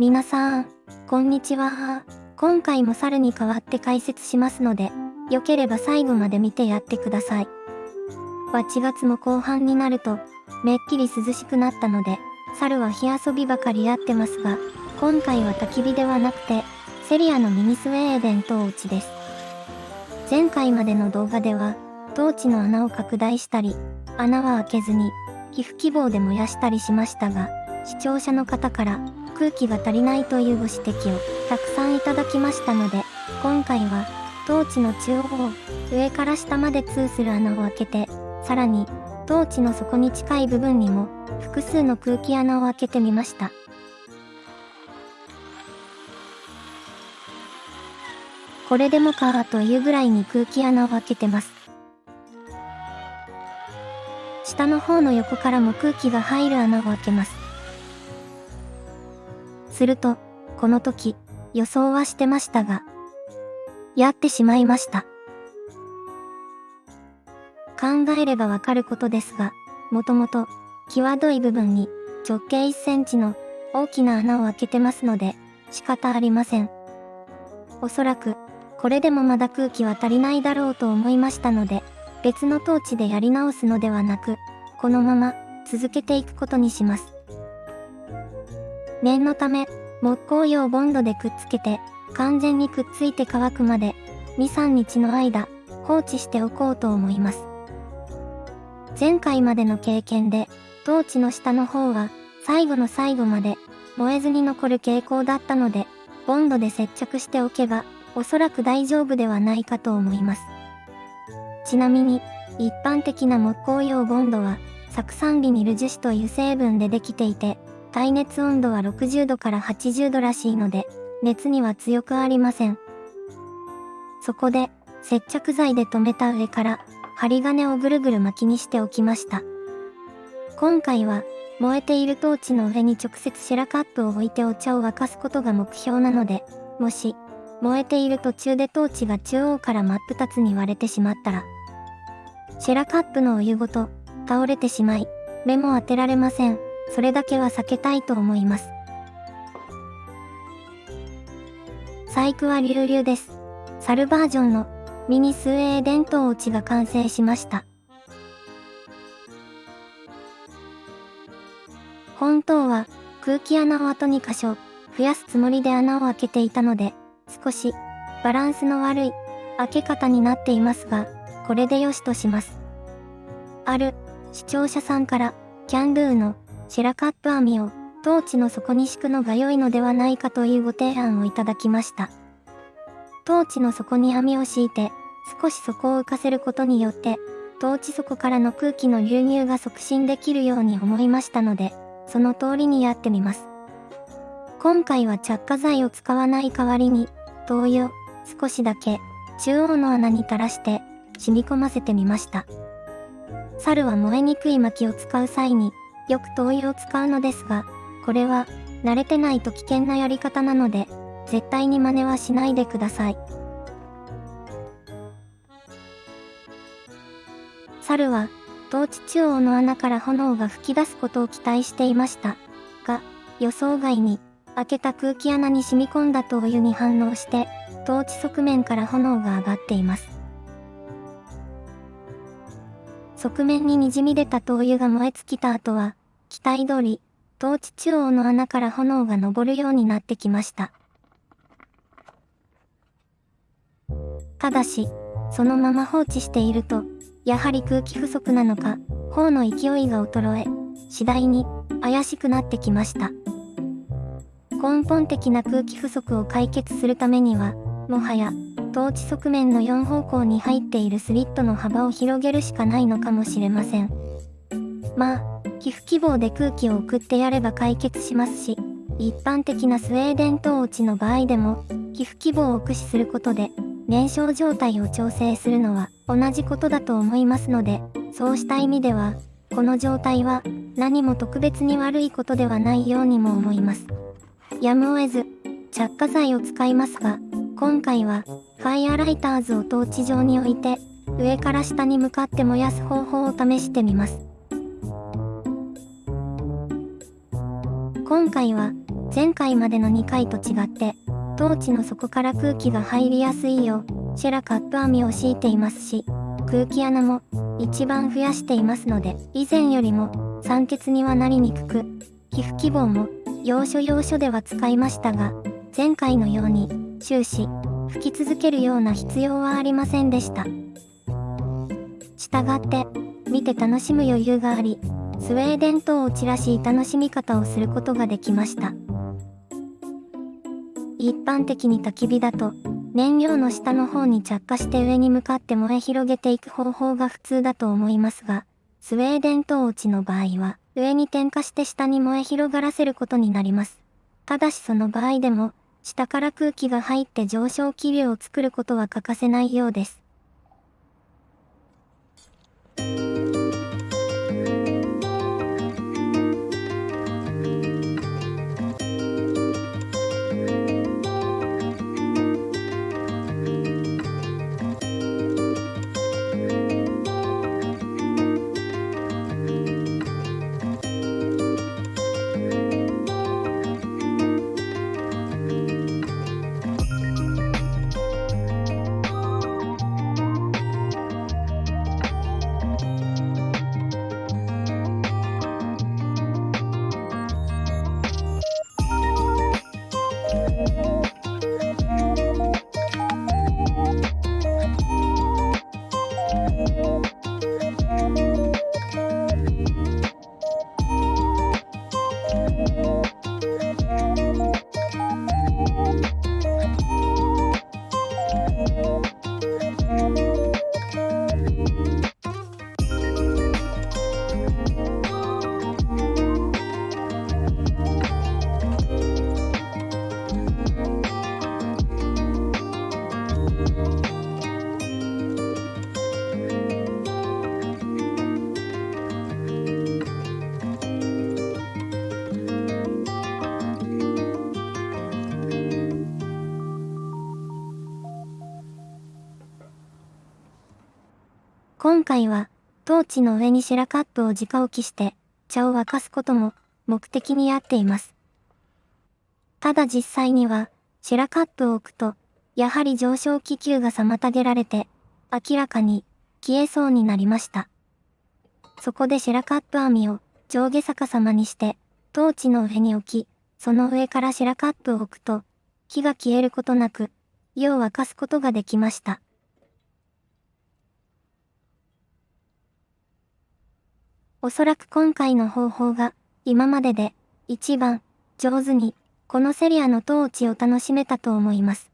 皆さん、こんにちは。今回も猿に代わって解説しますので、よければ最後まで見てやってください。8月も後半になると、めっきり涼しくなったので、猿は火遊びばかりやってますが、今回は焚き火ではなくて、セリアのミニスウェーデントーチです。前回までの動画では、トーチの穴を拡大したり、穴は開けずに、皮膚希望で燃やしたりしましたが、視聴者の方から空気が足りないというご指摘をたくさんいただきましたので、今回は、トーチの中央、上から下まで通する穴を開けて、さらに、トーチの底に近い部分にも、複数の空気穴を開けてみました。これでもかというぐらいに空気穴を開けてます。下の方の横からも空気が入る穴を開けます。すると、この時、予想はしてましたが、やってしまいました。考えればわかることですが、もともと、際どい部分に直径1センチの大きな穴を開けてますので、仕方ありません。おそらく、これでもまだ空気は足りないだろうと思いましたので、別のトーチでやり直すのではなく、このまま続けていくことにします。念のため、木工用ボンドでくっつけて、完全にくっついて乾くまで、2、3日の間、放置しておこうと思います。前回までの経験で、トーチの下の方は、最後の最後まで、燃えずに残る傾向だったので、ボンドで接着しておけば、おそらく大丈夫ではないかと思います。ちなみに、一般的な木工用ボンドは、酢酸ビニル樹脂という成分でできていて、耐熱温度は60度から80度らしいので、熱には強くありません。そこで、接着剤で留めた上から、針金をぐるぐる巻きにしておきました。今回は、燃えているトーチの上に直接シェラカップを置いてお茶を沸かすことが目標なので、もし、燃えている途中でトーチが中央から真っ二つに割れてしまったら、シェラカップのお湯ごと倒れてしまい、目も当てられません。それだけは避けたいと思います。細工は流々です。サルバージョンのミニスウェーデントーチが完成しました。本当は空気穴をあと2箇所増やすつもりで穴を開けていたので少しバランスの悪い開け方になっていますがこれでよしとします。ある視聴者さんからキャンドゥのシラカップ網をトーチの底に敷くのが良いのではないかというご提案をいただきました。トーチの底に網を敷いて少し底を浮かせることによってトーチ底からの空気の流入が促進できるように思いましたので、その通りにやってみます。今回は着火剤を使わない代わりに、灯油少しだけ中央の穴に垂らして染み込ませてみました。猿は燃えにくい薪を使う際によく灯油を使うのですが、これは慣れてないと危険なやり方なので、絶対に真似はしないでください。猿は、トーチ中央の穴から炎が噴き出すことを期待していました。が、予想外に、開けた空気穴に染み込んだ灯油に反応して、トーチ側面から炎が上がっています。側面に滲み出た灯油が燃え尽きた後は、期待通り、トーチ中央の穴から炎が昇るようになってきました。ただし、そのまま放置していると、やはり空気不足なのか、砲の勢いが衰え、次第に怪しくなってきました。根本的な空気不足を解決するためには、もはや、トーチ側面の4方向に入っているスリットの幅を広げるしかないのかもしれません。まあ、寄付希望で空気を送ってやれば解決しますし、一般的なスウェーデントーチの場合でも、寄付希望を駆使することで、燃焼状態を調整するのは同じことだと思いますので、そうした意味では、この状態は何も特別に悪いことではないようにも思います。やむを得ず、着火剤を使いますが、今回は、ファイアライターズをトーチ上に置いて、上から下に向かって燃やす方法を試してみます。今回は前回までの2回と違って、トーチの底から空気が入りやすいよう、シェラカップ網を敷いていますし、空気穴も一番増やしていますので、以前よりも酸欠にはなりにくく、皮膚希望も要所要所では使いましたが、前回のように終始吹き続けるような必要はありませんでした。したがって、見て楽しむ余裕があり、スウェーデン島を散らし楽しみ方をすることができました。一般的に焚き火だと、燃料の下の方に着火して上に向かって燃え広げていく方法が普通だと思いますが、スウェーデントーチの場合は、上に点火して下に燃え広がらせることになります。ただしその場合でも、下から空気が入って上昇気流を作ることは欠かせないようです。今回は、トーチの上にシェラカップを直置きして、茶を沸かすことも目的にやっています。ただ実際には、シェラカップを置くと、やはり上昇気球が妨げられて、明らかに消えそうになりました。そこでシェラカップ網を上下逆さまにして、トーチの上に置き、その上からシェラカップを置くと、火が消えることなく、湯を沸かすことができました。おそらく今回の方法が今までで一番上手にこのセリアの統治を楽しめたと思います。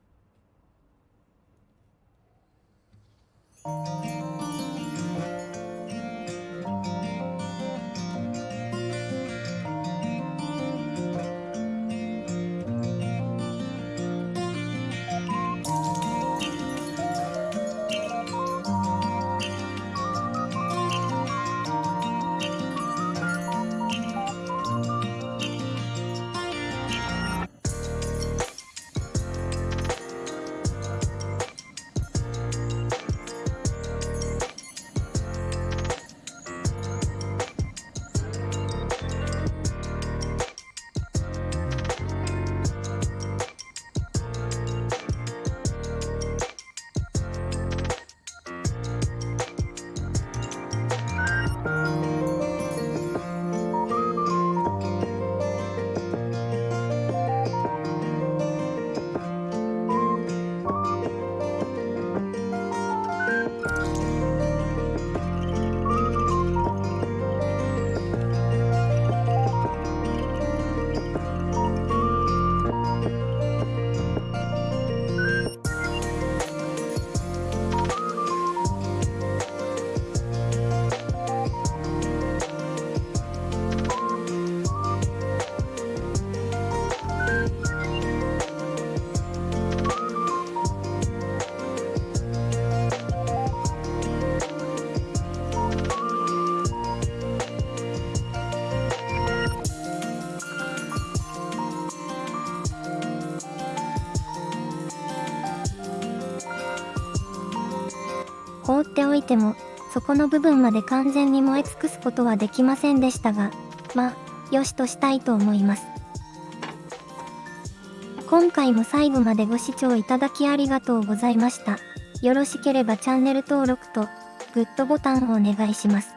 いても、そこの部分まで完全に燃え尽くすことはできませんでしたが、まあ、よしとしたいと思います。今回も最後までご視聴いただきありがとうございました。よろしければチャンネル登録とグッドボタンをお願いします。